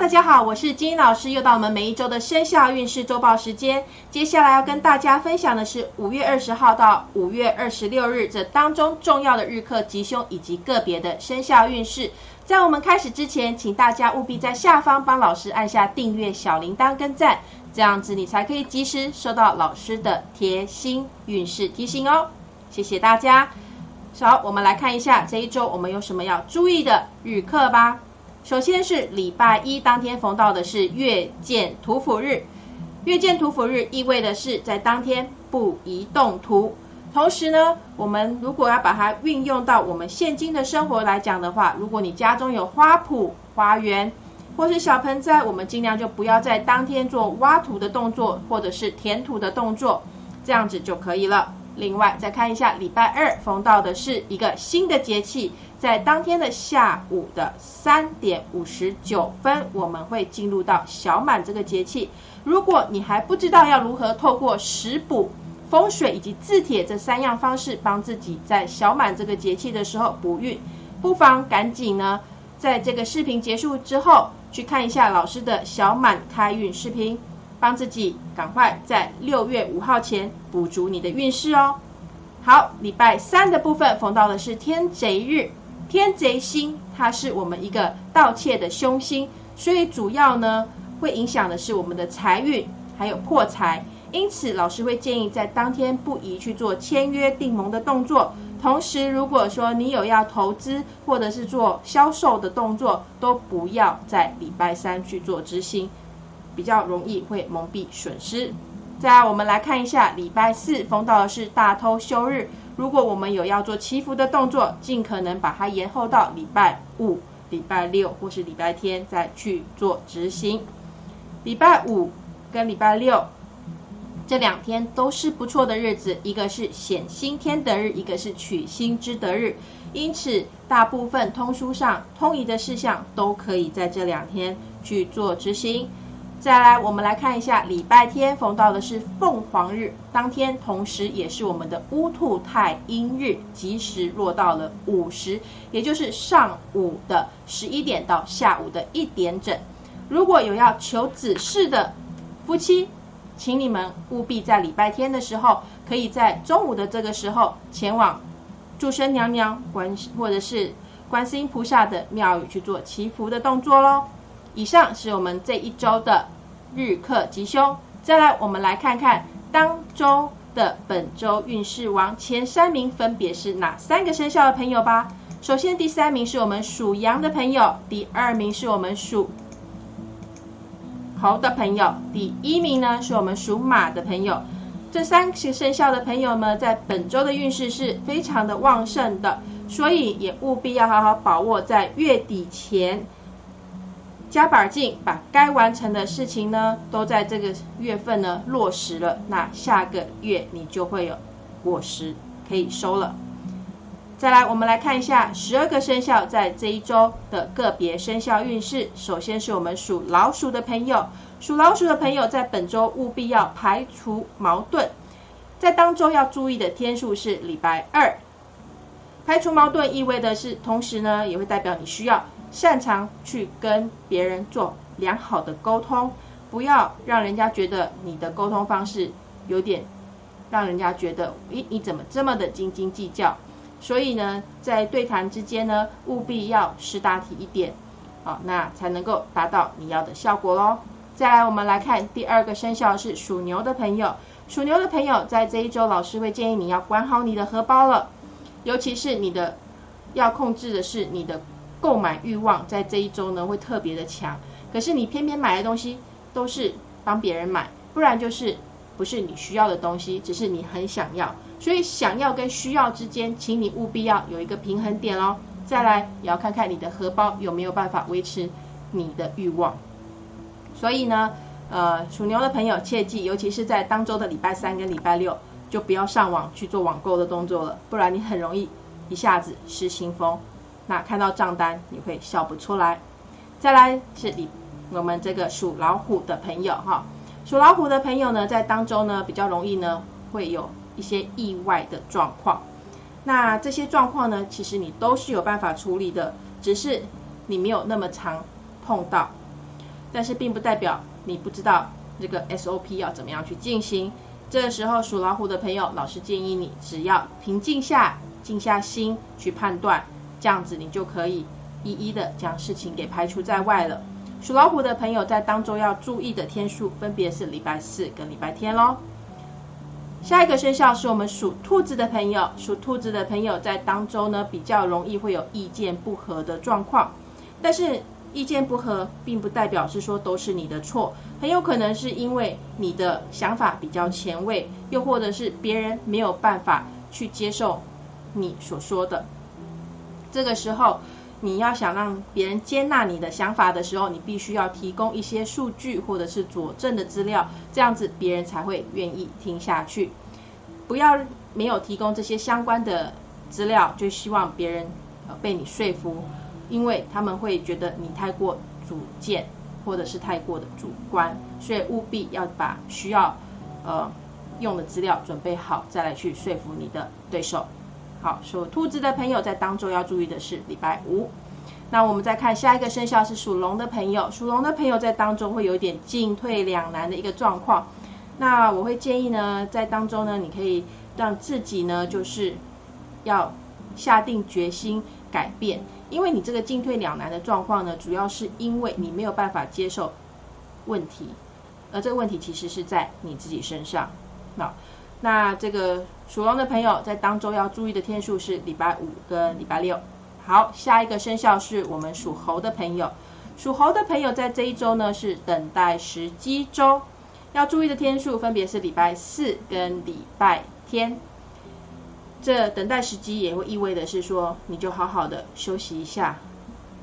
大家好，我是金老师，又到我们每一周的生肖运势周报时间。接下来要跟大家分享的是五月二十号到五月二十六日这当中重要的日课吉凶以及个别的生肖运势。在我们开始之前，请大家务必在下方帮老师按下订阅、小铃铛跟赞，这样子你才可以及时收到老师的贴心运势提醒哦。谢谢大家。好，我们来看一下这一周我们有什么要注意的日课吧。首先是礼拜一当天逢到的是月见土府日，月见土府日意味的是在当天不宜动土。同时呢，我们如果要把它运用到我们现今的生活来讲的话，如果你家中有花圃、花园或是小盆栽，我们尽量就不要在当天做挖土的动作或者是填土的动作，这样子就可以了。另外再看一下礼拜二逢到的是一个新的节气。在当天的下午的三点五十九分，我们会进入到小满这个节气。如果你还不知道要如何透过食补、风水以及字帖这三样方式帮自己在小满这个节气的时候补运，不妨赶紧呢，在这个视频结束之后去看一下老师的小满开运视频，帮自己赶快在六月五号前补足你的运势哦。好，礼拜三的部分逢到的是天贼日。天贼星，它是我们一个盗窃的凶星，所以主要呢会影响的是我们的财运，还有破财。因此，老师会建议在当天不宜去做签约订盟的动作。同时，如果说你有要投资或者是做销售的动作，都不要在礼拜三去做执行，比较容易会蒙蔽损失。再来，我们来看一下礼拜四逢到的是大偷休日。如果我们有要做祈福的动作，尽可能把它延后到礼拜五、礼拜六或是礼拜天再去做执行。礼拜五跟礼拜六这两天都是不错的日子，一个是显星天德日，一个是取星之德日，因此大部分通书上通仪的事项都可以在这两天去做执行。再来，我们来看一下礼拜天逢到的是凤凰日，当天同时也是我们的乌兔太阴日，吉时落到了午时，也就是上午的十一点到下午的一点整。如果有要求子嗣的夫妻，请你们务必在礼拜天的时候，可以在中午的这个时候前往祝生娘娘观或者是观世音菩萨的庙宇去做祈福的动作喽。以上是我们这一周的日课吉凶。再来，我们来看看当周的本周运势王前三名分别是哪三个生肖的朋友吧。首先，第三名是我们属羊的朋友，第二名是我们属猴的朋友，第一名呢是我们属马的朋友。这三个生肖的朋友们在本周的运势是非常的旺盛的，所以也务必要好好把握在月底前。加把劲，把该完成的事情呢，都在这个月份呢落实了。那下个月你就会有果实可以收了。再来，我们来看一下十二个生肖在这一周的个别生肖运势。首先是我们属老鼠的朋友，属老鼠的朋友在本周务必要排除矛盾，在当周要注意的天数是礼拜二。排除矛盾意味的是，同时呢也会代表你需要。擅长去跟别人做良好的沟通，不要让人家觉得你的沟通方式有点让人家觉得，咦，你怎么这么的斤斤计较？所以呢，在对谈之间呢，务必要识大体一点，好，那才能够达到你要的效果喽。再来，我们来看第二个生肖是属牛的朋友，属牛的朋友在这一周，老师会建议你要管好你的荷包了，尤其是你的要控制的是你的。购买欲望在这一周呢会特别的强，可是你偏偏买的东西都是帮别人买，不然就是不是你需要的东西，只是你很想要，所以想要跟需要之间，请你务必要有一个平衡点哦。再来也要看看你的荷包有没有办法维持你的欲望。所以呢，呃，属牛的朋友切记，尤其是在当周的礼拜三跟礼拜六，就不要上网去做网购的动作了，不然你很容易一下子失心疯。那看到账单你会笑不出来。再来是你我们这个属老虎的朋友哈，属老虎的朋友呢，在当中呢比较容易呢会有一些意外的状况。那这些状况呢，其实你都是有办法处理的，只是你没有那么常碰到。但是并不代表你不知道这个 SOP 要怎么样去进行。这个时候属老虎的朋友，老师建议你只要平静下、静下心去判断，这样子你就可以一一的将事情给排除在外了。属老虎的朋友在当中要注意的天数分别是礼拜四跟礼拜天喽。下一个生肖是我们属兔子的朋友，属兔子的朋友在当中呢比较容易会有意见不合的状况，但是意见不合并不代表是说都是你的错，很有可能是因为你的想法比较前卫，又或者是别人没有办法去接受你所说的。这个时候，你要想让别人接纳你的想法的时候，你必须要提供一些数据或者是佐证的资料，这样子别人才会愿意听下去。不要没有提供这些相关的资料，就希望别人呃被你说服，因为他们会觉得你太过主见或者是太过的主观，所以务必要把需要呃用的资料准备好，再来去说服你的对手。好，属兔子的朋友在当中要注意的是礼拜五。那我们再看下一个生肖是属龙的朋友，属龙的朋友在当中会有一点进退两难的一个状况。那我会建议呢，在当中呢，你可以让自己呢，就是要下定决心改变，因为你这个进退两难的状况呢，主要是因为你没有办法接受问题，而这个问题其实是在你自己身上。好。那这个属龙的朋友在当周要注意的天数是礼拜五跟礼拜六。好，下一个生肖是我们属猴的朋友。属猴的朋友在这一周呢是等待时机周，要注意的天数分别是礼拜四跟礼拜天。这等待时机也会意味的是说，你就好好的休息一下。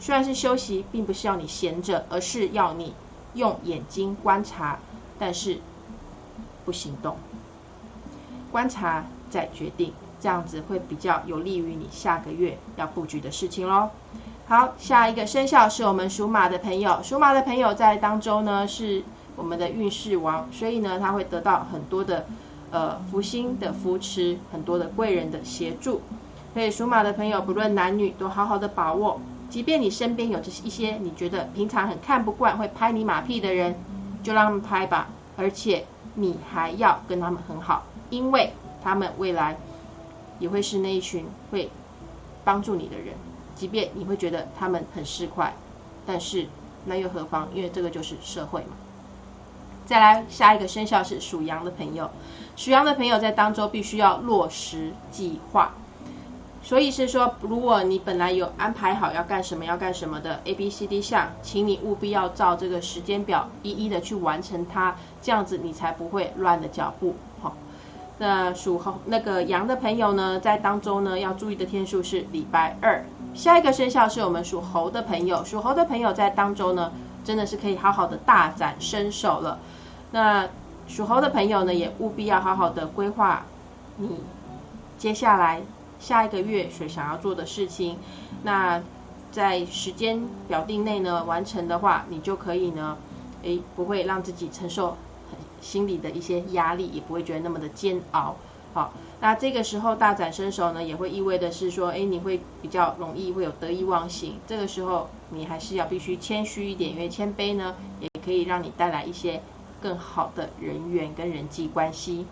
虽然是休息，并不是要你闲着，而是要你用眼睛观察，但是不行动。观察再决定，这样子会比较有利于你下个月要布局的事情喽。好，下一个生肖是我们属马的朋友，属马的朋友在当中呢是我们的运势王，所以呢他会得到很多的呃福星的扶持，很多的贵人的协助。所以属马的朋友不论男女都好好的把握，即便你身边有这一些你觉得平常很看不惯会拍你马屁的人，就让他们拍吧，而且你还要跟他们很好。因为他们未来也会是那一群会帮助你的人，即便你会觉得他们很市侩，但是那又何妨？因为这个就是社会嘛。再来下一个生肖是属羊的朋友，属羊的朋友在当中必须要落实计划。所以是说，如果你本来有安排好要干什么要干什么的 A B C D 项，请你务必要照这个时间表一一的去完成它，这样子你才不会乱了脚步。好。那属猴那个羊的朋友呢，在当中呢要注意的天数是礼拜二。下一个生肖是我们属猴的朋友，属猴的朋友在当中呢，真的是可以好好的大展身手了。那属猴的朋友呢，也务必要好好的规划你接下来下一个月所想要做的事情。那在时间表定内呢完成的话，你就可以呢，诶，不会让自己承受。心里的一些压力也不会觉得那么的煎熬，好，那这个时候大展身手呢，也会意味的是说，哎，你会比较容易会有得意忘形。这个时候你还是要必须谦虚一点，因为谦卑呢，也可以让你带来一些更好的人缘跟人际关系。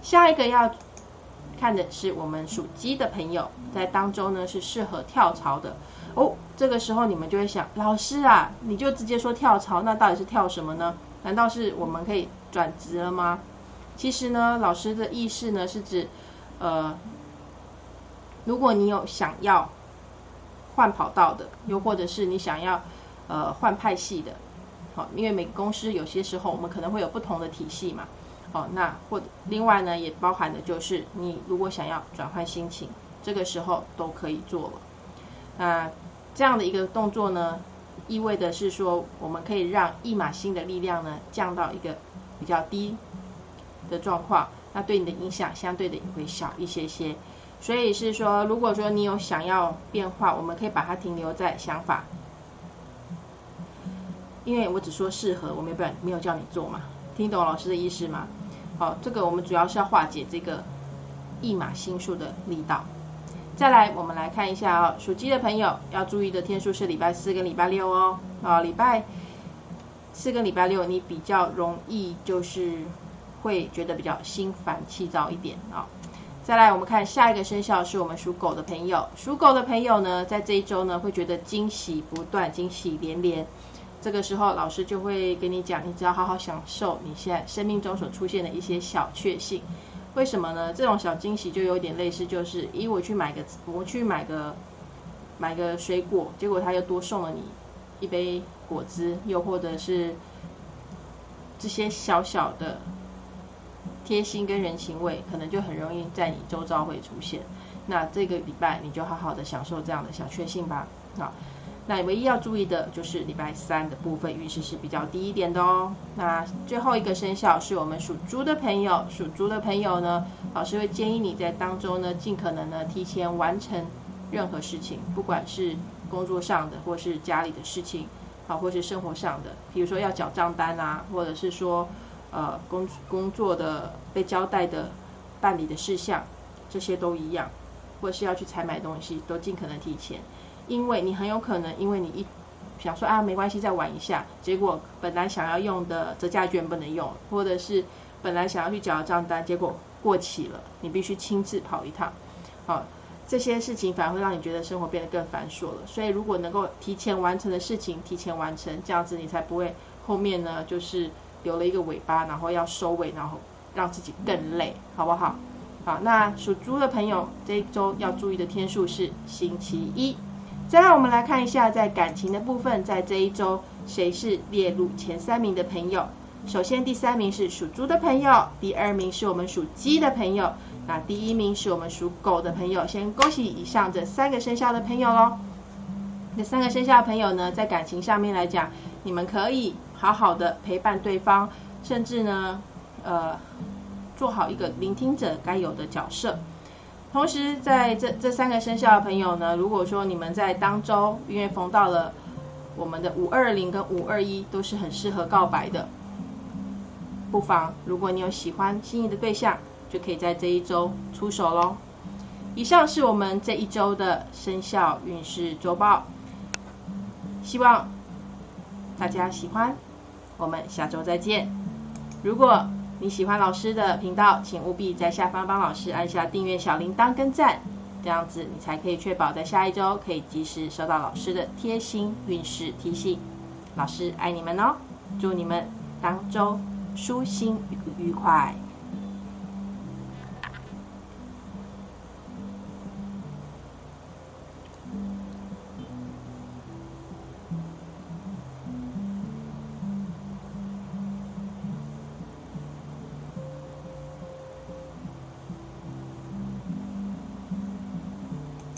下一个要看的是我们属鸡的朋友，在当中呢是适合跳槽的哦。这个时候你们就会想，老师啊，你就直接说跳槽，那到底是跳什么呢？难道是我们可以？转职了吗？其实呢，老师的意思呢是指，呃，如果你有想要换跑道的，又或者是你想要呃换派系的，好，因为每个公司有些时候我们可能会有不同的体系嘛，哦，那或另外呢也包含的就是你如果想要转换心情，这个时候都可以做了。那这样的一个动作呢，意味的是说我们可以让一马星的力量呢降到一个。比较低的状况，那对你的影响相对的也会小一些些。所以是说，如果说你有想要变化，我们可以把它停留在想法，因为我只说适合，我没有没有叫你做嘛。听懂老师的意思吗？好，这个我们主要是要化解这个一马心数的力道。再来，我们来看一下哦，属鸡的朋友要注意的天数是礼拜四跟礼拜六哦。啊，礼拜四跟礼拜六你比较容易就是会觉得比较心烦气躁一点啊。再来，我们看下一个生肖是我们属狗的朋友。属狗的朋友呢，在这一周呢，会觉得惊喜不断，惊喜连连。这个时候，老师就会跟你讲，你只要好好享受你现在生命中所出现的一些小确幸。为什么呢？这种小惊喜就有点类似，就是咦，我去买个，我去买个买个水果，结果他又多送了你一杯果汁，又或者是这些小小的。贴心跟人情味，可能就很容易在你周遭会出现。那这个礼拜你就好好的享受这样的小确幸吧。好，那唯一要注意的就是礼拜三的部分运势是比较低一点的哦。那最后一个生肖是我们属猪的朋友，属猪的朋友呢，老师会建议你在当中呢，尽可能呢提前完成任何事情，不管是工作上的，或是家里的事情，好，或是生活上的，比如说要缴账单啊，或者是说。呃，工工作的被交代的办理的事项，这些都一样，或是要去采买东西，都尽可能提前，因为你很有可能，因为你一想说啊没关系再玩一下，结果本来想要用的折价券不能用，或者是本来想要去缴的账单，结果过期了，你必须亲自跑一趟，好，这些事情反而会让你觉得生活变得更繁琐了。所以如果能够提前完成的事情，提前完成，这样子你才不会后面呢就是。留了一个尾巴，然后要收尾，然后让自己更累，好不好？好，那属猪的朋友这一周要注意的天数是星期一。再来，我们来看一下在感情的部分，在这一周谁是列入前三名的朋友？首先，第三名是属猪的朋友，第二名是我们属鸡的朋友，那第一名是我们属狗的朋友。先恭喜以上这三个生肖的朋友喽。这三个生肖的朋友呢，在感情上面来讲，你们可以。好好的陪伴对方，甚至呢，呃，做好一个聆听者该有的角色。同时，在这这三个生肖的朋友呢，如果说你们在当周因为逢到了我们的五二零跟五二一，都是很适合告白的，不妨如果你有喜欢心仪的对象，就可以在这一周出手喽。以上是我们这一周的生肖运势周报，希望大家喜欢。我们下周再见。如果你喜欢老师的频道，请务必在下方帮老师按下订阅小铃铛跟赞，这样子你才可以确保在下一周可以及时收到老师的贴心运势提醒。老师爱你们哦，祝你们当周舒心愉快。